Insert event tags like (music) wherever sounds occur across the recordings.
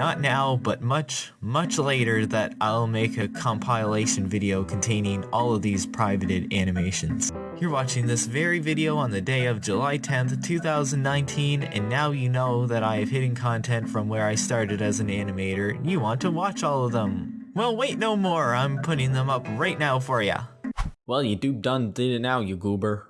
not now, but much, much later that I'll make a compilation video containing all of these privated animations. You're watching this very video on the day of July 10th, 2019, and now you know that I have hidden content from where I started as an animator, and you want to watch all of them. Well, wait no more, I'm putting them up right now for ya. Well, you do done did it now, you goober.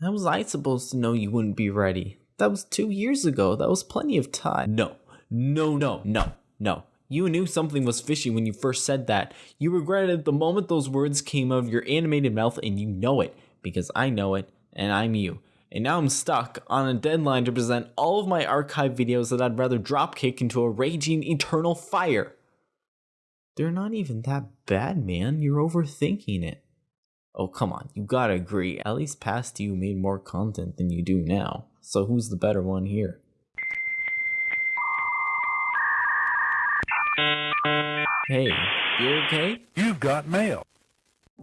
How was I supposed to know you wouldn't be ready? That was two years ago. That was plenty of time. No, no, no, no, no. You knew something was fishy when you first said that. You regretted it the moment those words came out of your animated mouth, and you know it, because I know it, and I'm you. And now I'm stuck on a deadline to present all of my archive videos that I'd rather dropkick into a raging eternal fire. They're not even that bad, man. You're overthinking it. Oh, come on, you gotta agree. At least past you made more content than you do now. So who's the better one here? Hey, you okay? You've got mail.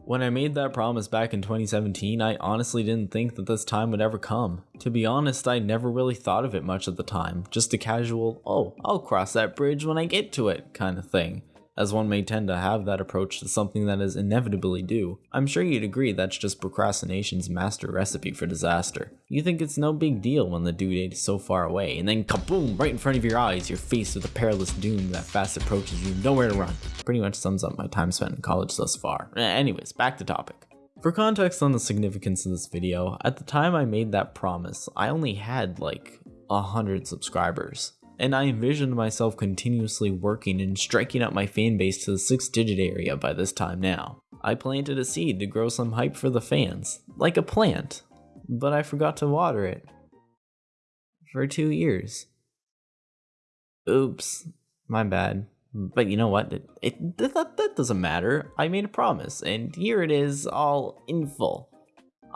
When I made that promise back in 2017, I honestly didn't think that this time would ever come. To be honest, I never really thought of it much at the time, just a casual, oh, I'll cross that bridge when I get to it kind of thing as one may tend to have that approach to something that is inevitably due. I'm sure you'd agree that's just procrastination's master recipe for disaster. You think it's no big deal when the due date is so far away, and then kaboom, right in front of your eyes, you're faced with a perilous doom that fast approaches you nowhere to run. Pretty much sums up my time spent in college thus far. Anyways, back to topic. For context on the significance of this video, at the time I made that promise, I only had like a hundred subscribers and I envisioned myself continuously working and striking up my fan base to the 6 digit area by this time now. I planted a seed to grow some hype for the fans, like a plant, but I forgot to water it. For two years. Oops, my bad. But you know what? It, it that, that doesn't matter. I made a promise, and here it is, all in full.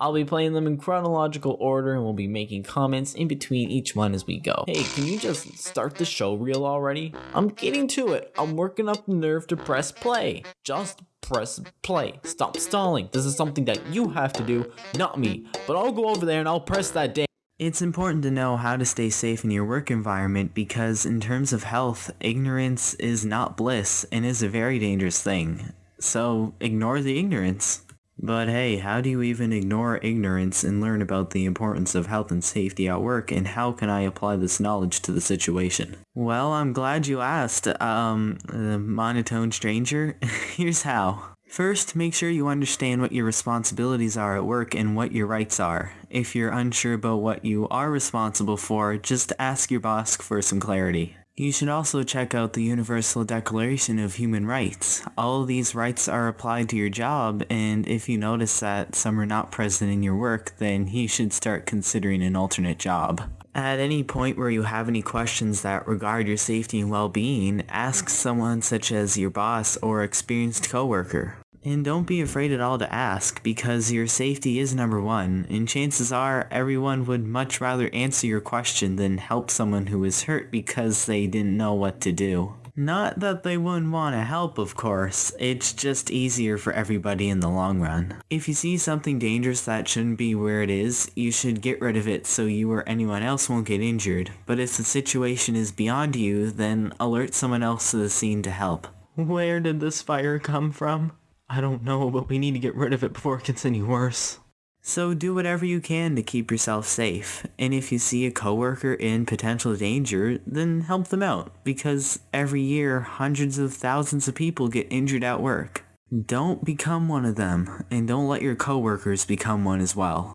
I'll be playing them in chronological order and we'll be making comments in between each one as we go. Hey, can you just start the show reel already? I'm getting to it. I'm working up the nerve to press play. Just press play. Stop stalling. This is something that you have to do, not me. But I'll go over there and I'll press that day. It's important to know how to stay safe in your work environment because in terms of health, ignorance is not bliss and is a very dangerous thing. So ignore the ignorance. But hey, how do you even ignore ignorance and learn about the importance of health and safety at work and how can I apply this knowledge to the situation? Well, I'm glad you asked, um, uh, monotone stranger. (laughs) Here's how. First, make sure you understand what your responsibilities are at work and what your rights are. If you're unsure about what you are responsible for, just ask your boss for some clarity. You should also check out the Universal Declaration of Human Rights. All of these rights are applied to your job, and if you notice that some are not present in your work, then you should start considering an alternate job. At any point where you have any questions that regard your safety and well-being, ask someone such as your boss or experienced coworker. And don't be afraid at all to ask, because your safety is number one, and chances are everyone would much rather answer your question than help someone who is hurt because they didn't know what to do. Not that they wouldn't want to help, of course, it's just easier for everybody in the long run. If you see something dangerous that shouldn't be where it is, you should get rid of it so you or anyone else won't get injured. But if the situation is beyond you, then alert someone else to the scene to help. Where did this fire come from? I don't know, but we need to get rid of it before it gets any worse. So do whatever you can to keep yourself safe, and if you see a coworker in potential danger, then help them out, because every year hundreds of thousands of people get injured at work. Don't become one of them, and don't let your coworkers become one as well.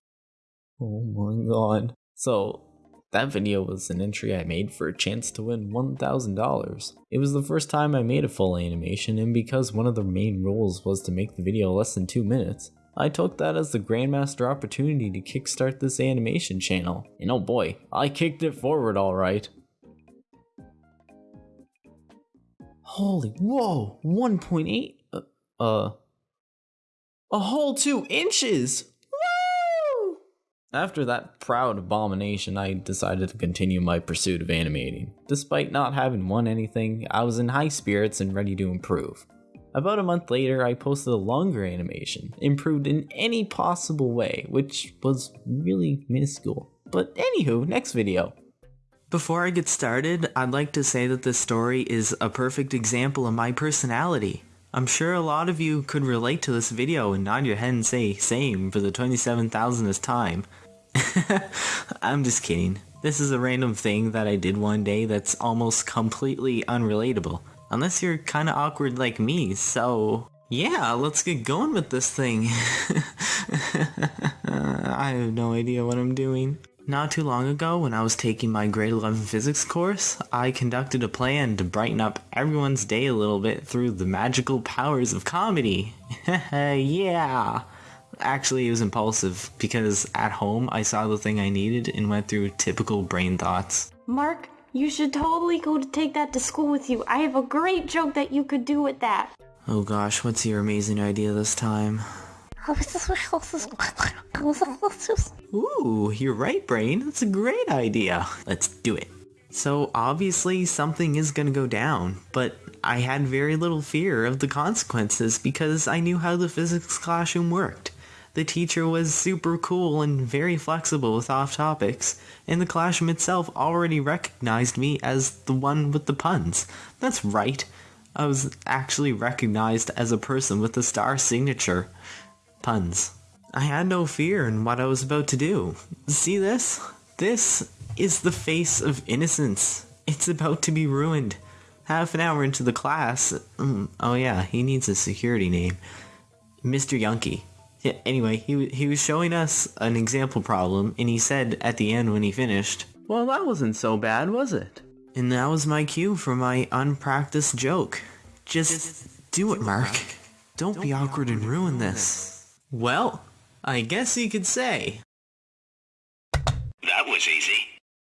Oh my god. So, that video was an entry I made for a chance to win $1,000. It was the first time I made a full animation and because one of the main rules was to make the video less than 2 minutes, I took that as the Grandmaster opportunity to kickstart this animation channel. And oh boy, I kicked it forward alright. Holy, whoa, 1.8, uh, uh, a whole 2 inches! After that proud abomination, I decided to continue my pursuit of animating. Despite not having won anything, I was in high spirits and ready to improve. About a month later, I posted a longer animation, improved in any possible way, which was really minuscule. But anywho, next video. Before I get started, I'd like to say that this story is a perfect example of my personality. I'm sure a lot of you could relate to this video and nod your head and say same for the 27,000th time. (laughs) I'm just kidding. This is a random thing that I did one day that's almost completely unrelatable. Unless you're kinda awkward like me, so... Yeah, let's get going with this thing. (laughs) I have no idea what I'm doing. Not too long ago, when I was taking my grade 11 physics course, I conducted a plan to brighten up everyone's day a little bit through the magical powers of comedy. (laughs) yeah! Actually, it was impulsive, because at home I saw the thing I needed and went through typical brain thoughts. Mark, you should totally go to take that to school with you. I have a great joke that you could do with that. Oh gosh, what's your amazing idea this time? (laughs) Ooh, you're right, Brain. That's a great idea. Let's do it. So obviously something is gonna go down, but I had very little fear of the consequences because I knew how the physics classroom worked. The teacher was super cool and very flexible with off topics, and the classroom itself already recognized me as the one with the puns. That's right. I was actually recognized as a person with the star signature. Puns. I had no fear in what I was about to do. See this? This is the face of innocence. It's about to be ruined. Half an hour into the class. Mm, oh yeah, he needs a security name. Mr. Yunky. Yeah, anyway, he, he was showing us an example problem, and he said at the end when he finished, Well, that wasn't so bad, was it? and that was my cue for my unpracticed joke. Just do it, Mark. Don't be awkward and ruin this. Well, I guess you could say. That was easy.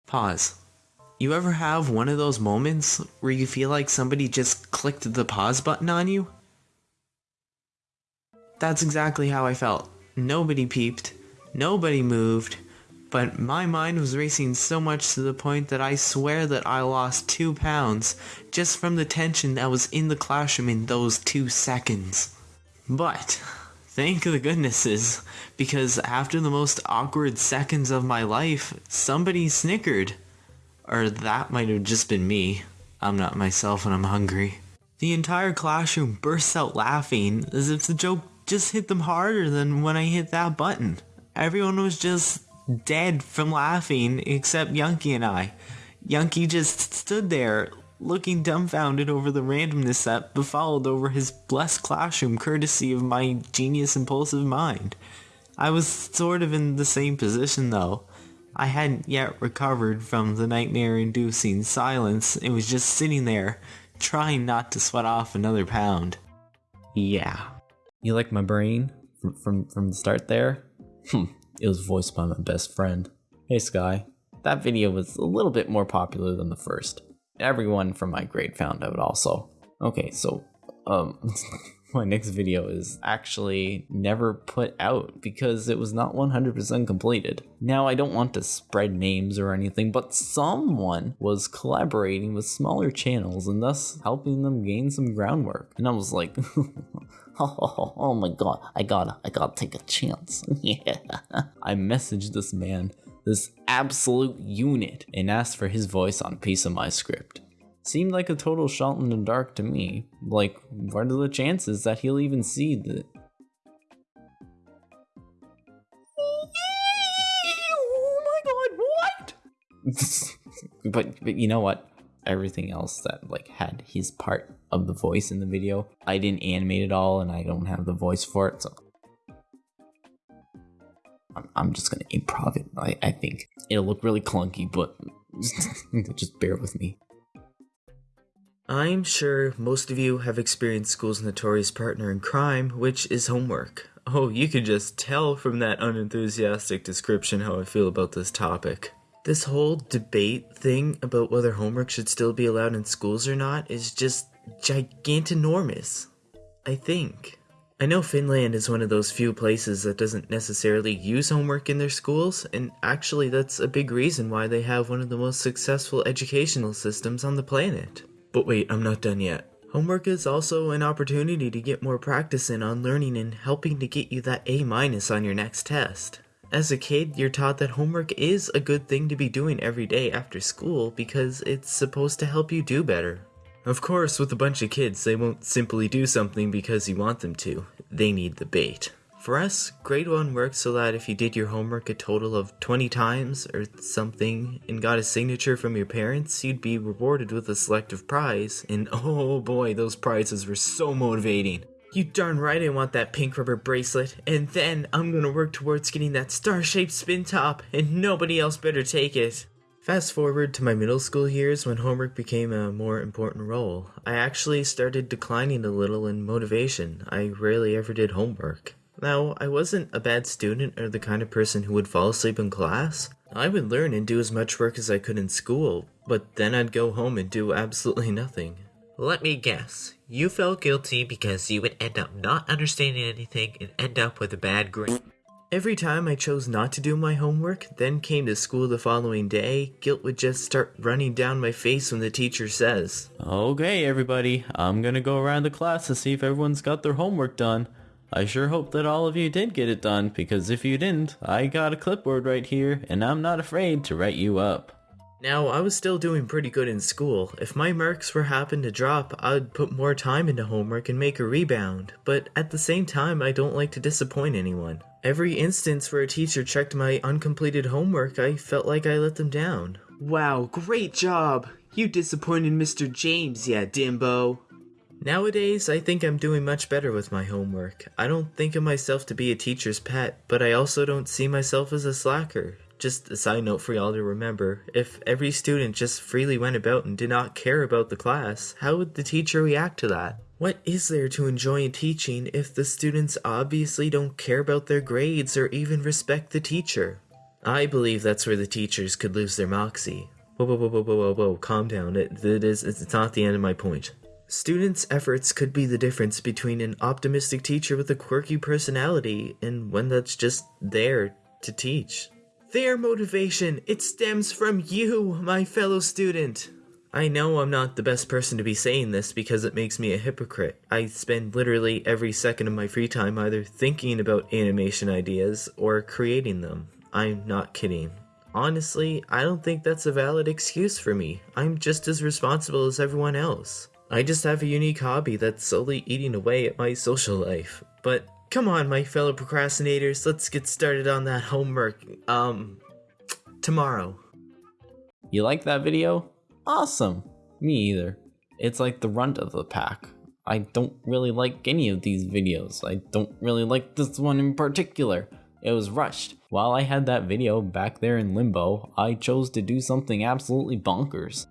Pause. You ever have one of those moments where you feel like somebody just clicked the pause button on you? That's exactly how I felt. Nobody peeped, nobody moved, but my mind was racing so much to the point that I swear that I lost two pounds just from the tension that was in the classroom in those two seconds. But, thank the goodnesses, because after the most awkward seconds of my life, somebody snickered. Or that might have just been me. I'm not myself when I'm hungry. The entire classroom bursts out laughing as if the joke just hit them harder than when I hit that button. Everyone was just dead from laughing except Yunky and I. Yunky just stood there looking dumbfounded over the randomness that befouled over his blessed classroom courtesy of my genius impulsive mind. I was sort of in the same position though. I hadn't yet recovered from the nightmare inducing silence and was just sitting there, trying not to sweat off another pound. Yeah. You like my brain from from, from the start there? Hmm. It was voiced by my best friend. Hey Sky. That video was a little bit more popular than the first. Everyone from my grade found out also. Okay, so um (laughs) my next video is actually never put out because it was not 100% completed. Now, I don't want to spread names or anything, but someone was collaborating with smaller channels and thus helping them gain some groundwork. And I was like, (laughs) oh, (laughs) oh my god, I gotta, I gotta take a chance. (laughs) yeah. I messaged this man, this absolute unit, and asked for his voice on a piece of my script seemed like a total shot in the dark to me. Like, what are the chances that he'll even see the. Oh my god, what? but but you know what? Everything else that like had his part of the voice in the video, I didn't animate it all, and I don't have the voice for it, so I'm, I'm just gonna improv it. I, I think it'll look really clunky, but (laughs) just bear with me. I'm sure most of you have experienced school's notorious partner in crime, which is homework. Oh, you can just tell from that unenthusiastic description how I feel about this topic. This whole debate thing about whether homework should still be allowed in schools or not is just gigantinormous. I think. I know Finland is one of those few places that doesn't necessarily use homework in their schools, and actually, that's a big reason why they have one of the most successful educational systems on the planet. But wait, I'm not done yet. Homework is also an opportunity to get more practice in on learning and helping to get you that A minus on your next test. As a kid, you're taught that homework is a good thing to be doing every day after school because it's supposed to help you do better. Of course, with a bunch of kids, they won't simply do something because you want them to. They need the bait. For us, grade 1 worked so that if you did your homework a total of 20 times or something and got a signature from your parents, you'd be rewarded with a selective prize. And (laughs) oh boy, those prizes were so motivating. You darn right I want that pink rubber bracelet, and then I'm gonna work towards getting that star-shaped spin top, and nobody else better take it. Fast forward to my middle school years when homework became a more important role. I actually started declining a little in motivation. I rarely ever did homework. Now, I wasn't a bad student or the kind of person who would fall asleep in class. I would learn and do as much work as I could in school, but then I'd go home and do absolutely (laughs) nothing. Let me guess. You felt guilty because you would end up not understanding anything and end up with a bad grade. Every time I chose not to do my homework, then came to school the following day, guilt would just start running down my face when the teacher says, Okay, everybody, I'm gonna go around the class to see if everyone's got their homework done. I sure hope that all of you did get it done, because if you didn't, I got a clipboard right here, and I'm not afraid to write you up. Now, I was still doing pretty good in school. If my marks were happen to drop, I'd put more time into homework and make a rebound. But at the same time, I don't like to disappoint anyone. Every instance where a teacher checked my uncompleted homework, I felt like I let them down. Wow, great job! You disappointed Mr. James, yeah, Dimbo. Nowadays, I think I'm doing much better with my homework. I don't think of myself to be a teacher's pet, but I also don't see myself as a slacker. Just a side note for y'all to remember, if every student just freely went about and did not care about the class, how would the teacher react to that? What is there to enjoy in teaching if the students obviously don't care about their grades or even respect the teacher? I believe that's where the teachers could lose their moxie. Whoa, whoa, whoa, whoa, whoa, whoa, calm down. It, it is, it's not the end of my point. Students' efforts could be the difference between an optimistic teacher with a quirky personality and one that's just there to teach. Their motivation, it stems from you, my fellow student. I know I'm not the best person to be saying this because it makes me a hypocrite. I spend literally every second of my free time either thinking about animation ideas or creating them. I'm not kidding. Honestly, I don't think that's a valid excuse for me. I'm just as responsible as everyone else. I just have a unique hobby that's slowly eating away at my social life. But come on, my fellow procrastinators, let's get started on that homework, um, tomorrow. You like that video? Awesome! Me either. It's like the runt of the pack. I don't really like any of these videos. I don't really like this one in particular. It was rushed. While I had that video back there in limbo, I chose to do something absolutely bonkers.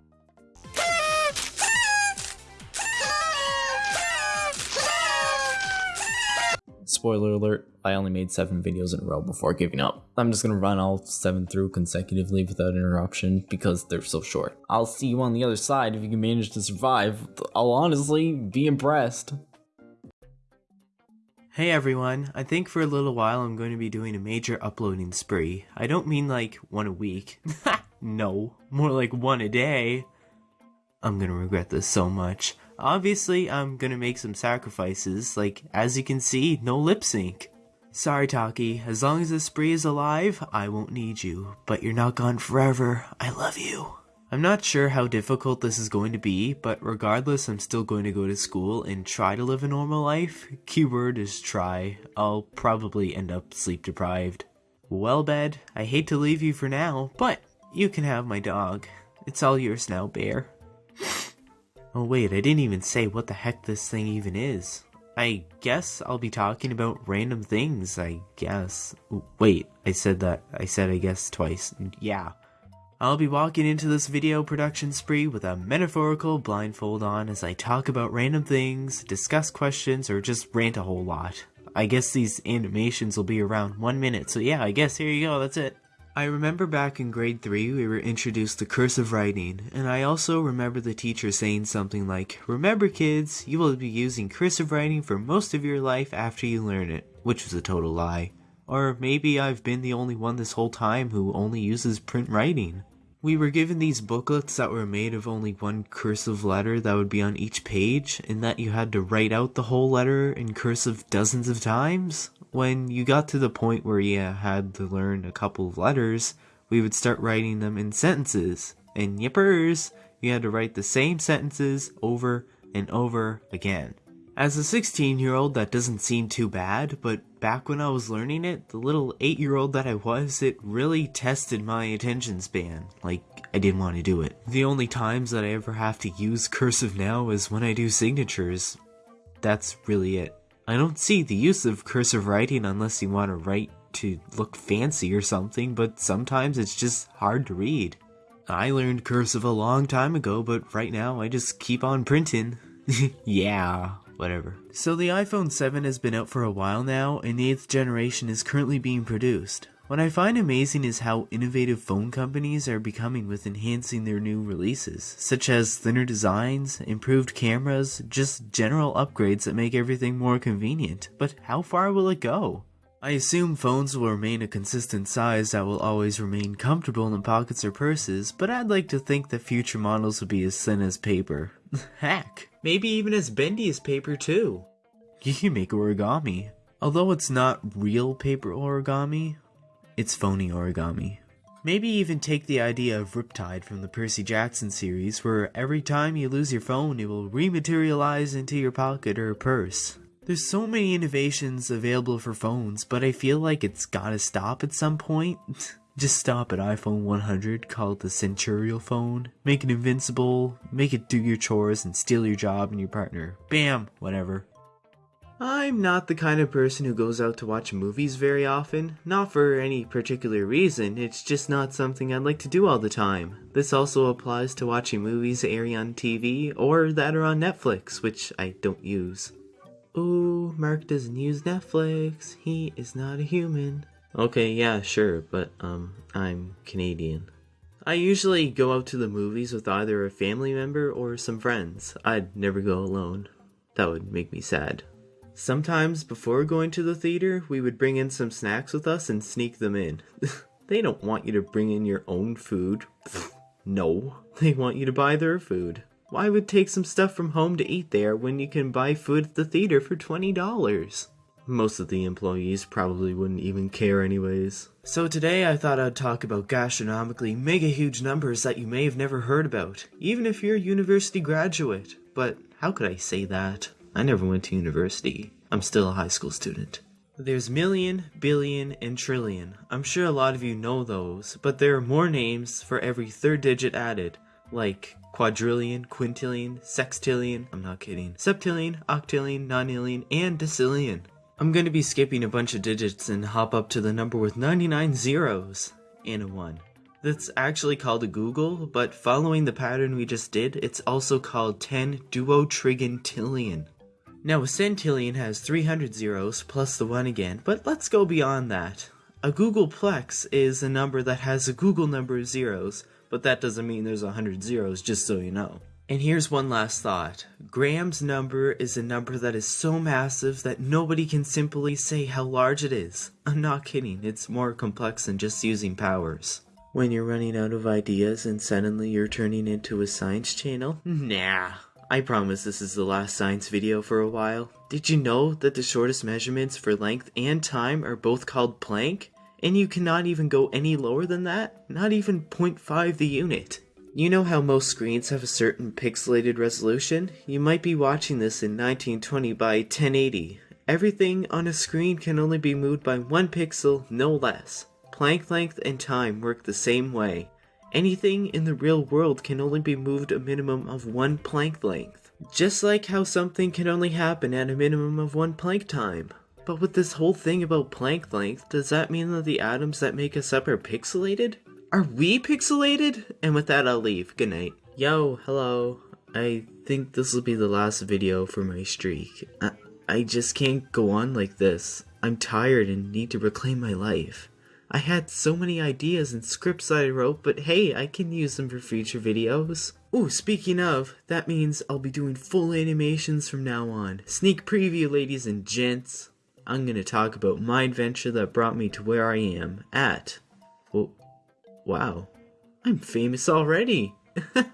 Spoiler alert, I only made 7 videos in a row before giving up. I'm just gonna run all 7 through consecutively without interruption because they're so short. I'll see you on the other side if you can manage to survive. I'll honestly be impressed. Hey everyone, I think for a little while I'm going to be doing a major uploading spree. I don't mean like one a week. (laughs) no, more like one a day. I'm gonna regret this so much. Obviously, I'm gonna make some sacrifices, like, as you can see, no lip sync. Sorry, Taki, as long as the spree is alive, I won't need you, but you're not gone forever. I love you. I'm not sure how difficult this is going to be, but regardless, I'm still going to go to school and try to live a normal life. Keyword is try. I'll probably end up sleep deprived. Well, bed, I hate to leave you for now, but you can have my dog. It's all yours now, Bear. (laughs) Oh wait, I didn't even say what the heck this thing even is. I guess I'll be talking about random things, I guess. Wait, I said that. I said I guess twice. Yeah. I'll be walking into this video production spree with a metaphorical blindfold on as I talk about random things, discuss questions, or just rant a whole lot. I guess these animations will be around one minute, so yeah, I guess here you go, that's it. I remember back in grade 3 we were introduced to cursive writing, and I also remember the teacher saying something like, Remember kids, you will be using cursive writing for most of your life after you learn it, which was a total lie. Or maybe I've been the only one this whole time who only uses print writing. We were given these booklets that were made of only one cursive letter that would be on each page, and that you had to write out the whole letter in cursive dozens of times. when you got to the point where you had to learn a couple of letters, we would start writing them in sentences. And yippers, you had to write the same sentences over and over again. As a 16 year old, that doesn't seem too bad, but back when I was learning it, the little 8 year old that I was, it really tested my attention span. Like, I didn't want to do it. The only times that I ever have to use cursive now is when I do signatures. That's really it. I don't see the use of cursive writing unless you want to write to look fancy or something, but sometimes it's just hard to read. I learned cursive a long time ago, but right now I just keep on printing. (laughs) yeah, whatever. So the iPhone 7 has been out for a while now, and the 8th generation is currently being produced. What I find amazing is how innovative phone companies are becoming with enhancing their new releases, such as thinner designs, improved cameras, just general upgrades that make everything more convenient. But how far will it go? I assume phones will remain a consistent size that will always remain comfortable in pockets or purses, but I'd like to think that future models will be as thin as paper. (laughs) Heck, maybe even as bendy as paper too. (laughs) You can make origami. Although it's not real paper origami, it's phony origami. Maybe even take the idea of Riptide from the Percy Jackson series, where every time you lose your phone, it will rematerialize into your pocket or purse. There's so many innovations available for phones, but I feel like it's gotta stop at some point. (laughs) Just stop at iPhone 100, call it the Centurial phone, make it invincible, make it do your chores and steal your job and your partner. Bam! Whatever. I'm not the kind of person who goes out to watch movies very often. Not for any particular reason, it's just not something I'd like to do all the time. This also applies to watching movies airing on TV or that are on Netflix, which I don't use. Ooh, Mark doesn't use Netflix. He is not a human. Okay, yeah, sure, but um, I'm Canadian. I usually go out to the movies with either a family member or some friends. I'd never go alone. That would make me sad. Sometimes before going to the theater, we would bring in some snacks with us and sneak them in. (laughs) they don't want you to bring in your own food. (laughs) no, they want you to buy their food. Why would take some stuff from home to eat there when you can buy food at the theater for $20? Most of the employees probably wouldn't even care anyways. So today I thought I'd talk about gastronomically mega huge numbers that you may have never heard about, even if you're a university graduate. But how could I say that? I never went to university. I'm still a high school student. There's million, billion, and trillion. I'm sure a lot of you know those, but there are more names for every third digit added, like quadrillion, quintillion, sextillion, I'm not kidding, septillion, octillion, nonillion, and decillion. I'm going to be skipping a bunch of digits and hop up to the number with 99 zeros and a 1. That's actually called a googol, but following the pattern we just did, it's also called 10 duotrigintillion. Now a centillion has 300 zeros plus the 1 again, but let's go beyond that. A googolplex is a number that has a googol number of zeros, but that doesn't mean there's 100 zeros, just so you know. And here's one last thought. Graham's number is a number that is so massive that nobody can simply say how large it is. I'm not kidding, it's more complex than just using powers. When you're running out of ideas and suddenly you're turning into a science channel? (laughs) Nah. I promise this is the last science video for a while. Did you know that the shortest measurements for length and time are both called Planck? And you cannot even go any lower than that? Not even 0.5 the unit. You know how most screens have a certain pixelated resolution? You might be watching this in 1920 by 1080. Everything on a screen can only be moved by one pixel, no less. Planck length and time work the same way. Anything in the real world can only be moved a minimum of one Planck length. Just like how something can only happen at a minimum of one Planck time. But with this whole thing about Planck length, does that mean that the atoms that make us up are pixelated? Are we pixelated? And with that, I'll leave. Good night. Yo, hello. I think this will be the last video for my streak. I, I just can't go on like this. I'm tired and need to reclaim my life. I had so many ideas and scripts that I wrote, but hey, I can use them for future videos. Ooh, speaking of, that means I'll be doing full animations from now on. Sneak preview, ladies and gents. I'm gonna talk about my adventure that brought me to where I am at. Well, wow, I'm famous already. (laughs)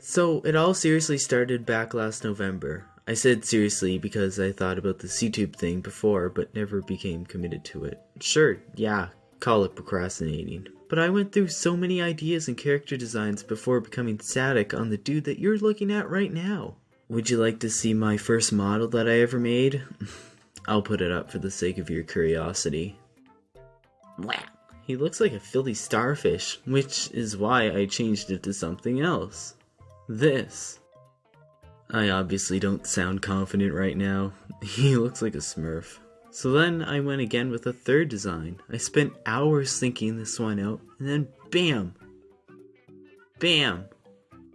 so, it all seriously started back last November. I said seriously because I thought about the C-tube thing before but never became committed to it. Sure, yeah, call it procrastinating. But I went through so many ideas and character designs before becoming static on the dude that you're looking at right now. Would you like to see my first model that I ever made? (laughs) I'll put it up for the sake of your curiosity. Wow, he looks like a filthy starfish, which is why I changed it to something else. This. I obviously don't sound confident right now. (laughs) He looks like a smurf. So then I went again with a third design. I spent hours thinking this one out, and then BAM! BAM!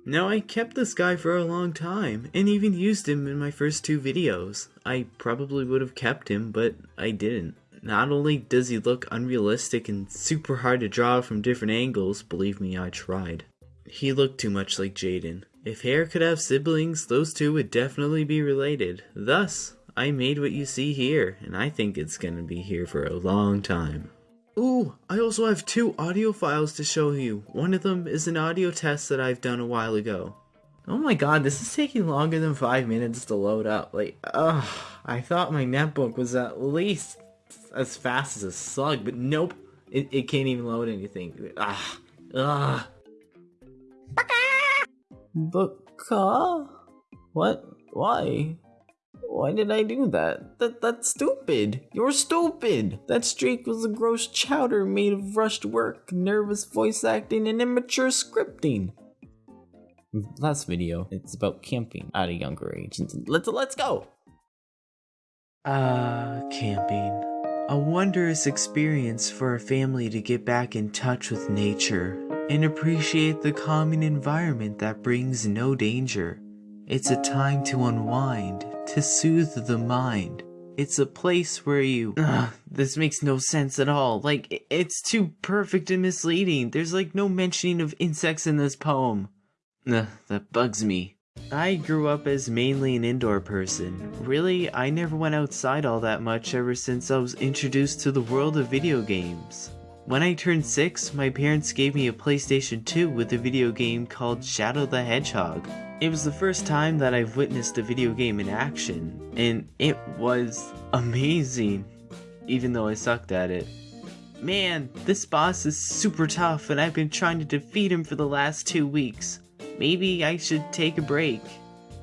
Now I kept this guy for a long time, and even used him in my first two videos. I probably would have kept him, but I didn't. Not only does he look unrealistic and super hard to draw from different angles, believe me, I tried. He looked too much like Jaden. If hair could have siblings, those two would definitely be related. Thus, I made what you see here, and I think it's gonna be here for a long time. Ooh, I also have two audio files to show you. One of them is an audio test that I've done a while ago. Oh my god, this is taking longer than five minutes to load up. Like, ugh, I thought my netbook was at least as fast as a slug, but nope, it, it can't even load anything. Ah, ugh. (laughs) Baka? What? Why? Why did I do that? That that's stupid. You're stupid. That streak was a gross chowder made of rushed work, nervous voice acting, and immature scripting. Last video, it's about camping at a younger age. Let's let's go. Ah, camping. A wondrous experience for a family to get back in touch with nature and appreciate the calming environment that brings no danger. It's a time to unwind, to soothe the mind. It's a place where you. (sighs) Ugh, this makes no sense at all. Like, it's too perfect and misleading. There's like no mentioning of insects in this poem. Ugh, that bugs me. I grew up as mainly an indoor person. Really, I never went outside all that much ever since I was introduced to the world of video games. When I turned 6, my parents gave me a PlayStation 2 with a video game called Shadow the Hedgehog. It was the first time that I've witnessed a video game in action, and it was amazing, even though I sucked at it. Man, this boss is super tough and I've been trying to defeat him for the last two weeks. Maybe I should take a break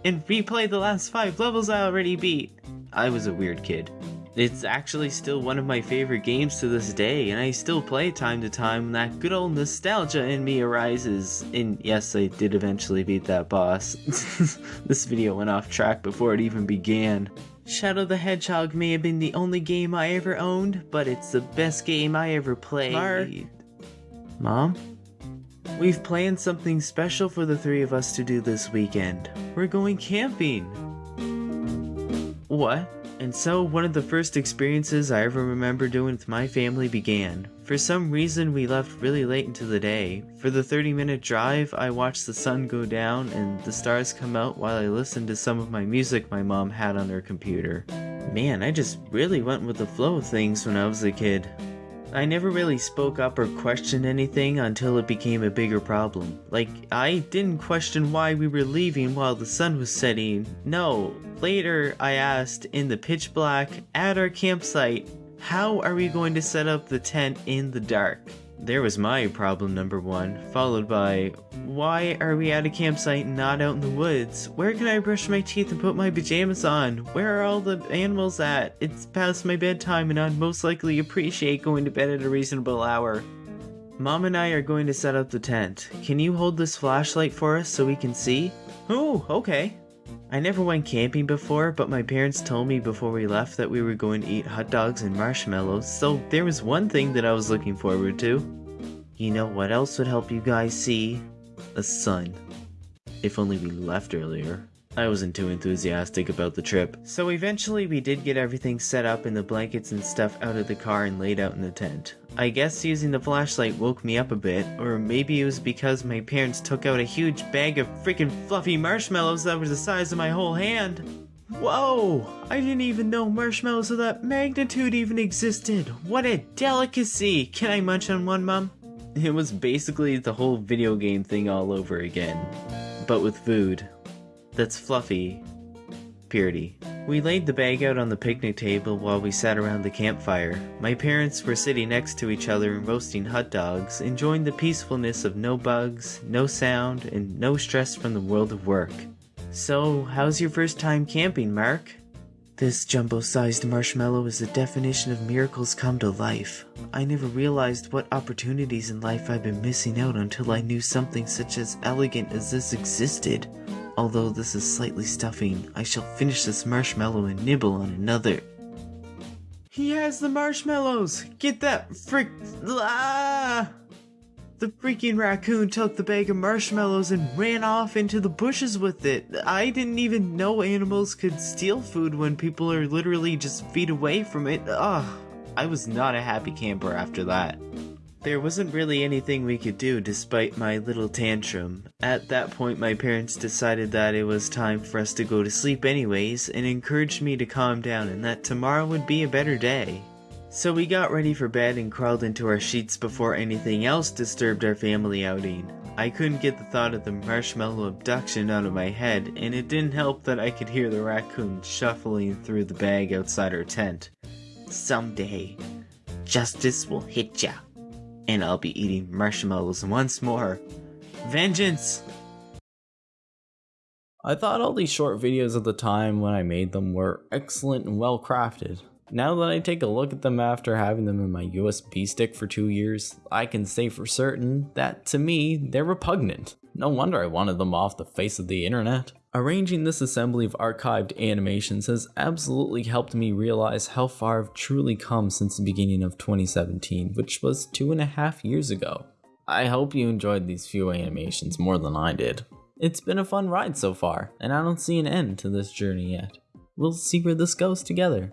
and replay the last five levels I already beat. I was a weird kid. It's actually still one of my favorite games to this day, and I still play time to time when that good old nostalgia in me arises. And yes, I did eventually beat that boss. (laughs) this video went off track before it even began. Shadow the Hedgehog may have been the only game I ever owned, but it's the best game I ever played. Mar Mom? We've planned something special for the three of us to do this weekend. We're going camping. What? And so one of the first experiences I ever remember doing with my family began. For some reason we left really late into the day. For the 30 minute drive I watched the sun go down and the stars come out while I listened to some of my music my mom had on her computer. Man, I just really went with the flow of things when I was a kid. I never really spoke up or questioned anything until it became a bigger problem. Like, I didn't question why we were leaving while the sun was setting. No, later I asked in the pitch black at our campsite, how are we going to set up the tent in the dark? There was my problem number one, followed by, why are we at a campsite and not out in the woods? Where can I brush my teeth and put my pajamas on? Where are all the animals at? It's past my bedtime and I'd most likely appreciate going to bed at a reasonable hour. Mom and I are going to set up the tent. Can you hold this flashlight for us so we can see? Oh, okay. I never went camping before, but my parents told me before we left that we were going to eat hot dogs and marshmallows, so there was one thing that I was looking forward to. You know what else would help you guys see? A sun. If only we left earlier. I wasn't too enthusiastic about the trip. So eventually we did get everything set up and the blankets and stuff out of the car and laid out in the tent. I guess using the flashlight woke me up a bit, or maybe it was because my parents took out a huge bag of freaking fluffy marshmallows that was the size of my whole hand. Whoa! I didn't even know marshmallows of that magnitude even existed! What a delicacy! Can I munch on one, Mom? It was basically the whole video game thing all over again, but with food that's fluffy purity. We laid the bag out on the picnic table while we sat around the campfire. My parents were sitting next to each other and roasting hot dogs, enjoying the peacefulness of no bugs, no sound, and no stress from the world of work. So, how's your first time camping, Mark? This jumbo-sized marshmallow is the definition of miracles come to life. I never realized what opportunities in life I've been missing out until I knew something such as elegant as this existed. Although this is slightly stuffing, I shall finish this marshmallow and nibble on another. He has the marshmallows! Get that frick... Ah! The freaking raccoon took the bag of marshmallows and ran off into the bushes with it. I didn't even know animals could steal food when people are literally just feet away from it. Ugh, I was not a happy camper after that. There wasn't really anything we could do despite my little tantrum. At that point, my parents decided that it was time for us to go to sleep anyways and encouraged me to calm down and that tomorrow would be a better day. So we got ready for bed and crawled into our sheets before anything else disturbed our family outing. I couldn't get the thought of the marshmallow abduction out of my head, and it didn't help that I could hear the raccoon shuffling through the bag outside our tent. Someday, justice will hit ya, and I'll be eating marshmallows once more. Vengeance! I thought all these short videos at the time when I made them were excellent and well crafted. Now that I take a look at them after having them in my USB stick for two years, I can say for certain that to me, they're repugnant. No wonder I wanted them off the face of the internet. Arranging this assembly of archived animations has absolutely helped me realize how far I've truly come since the beginning of 2017, which was two and a half years ago. I hope you enjoyed these few animations more than I did. It's been a fun ride so far, and I don't see an end to this journey yet. We'll see where this goes together.